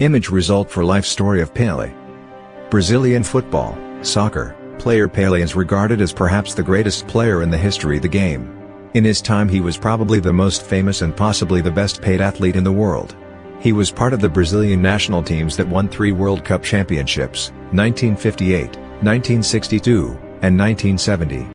Image result for life story of Pele. Brazilian football, soccer, player Pele is regarded as perhaps the greatest player in the history of the game. In his time he was probably the most famous and possibly the best paid athlete in the world. He was part of the Brazilian national teams that won three World Cup championships, 1958, 1962, and 1970.